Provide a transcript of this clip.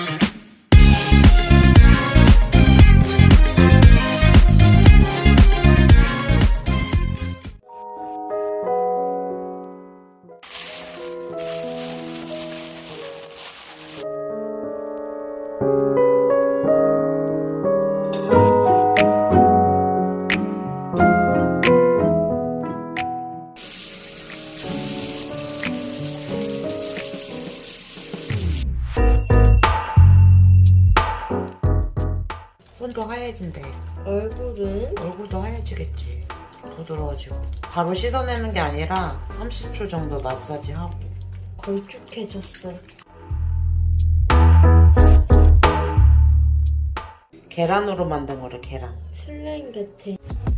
you 얼굴도 하얘진대. 얼굴은 얼굴도 하얘지겠지. 부드러워지고. 바로 씻어내는 게 아니라 30초 정도 마사지 하고. 걸쭉해졌어. 계란으로 만든 거래, 계란. 슬라임 같아.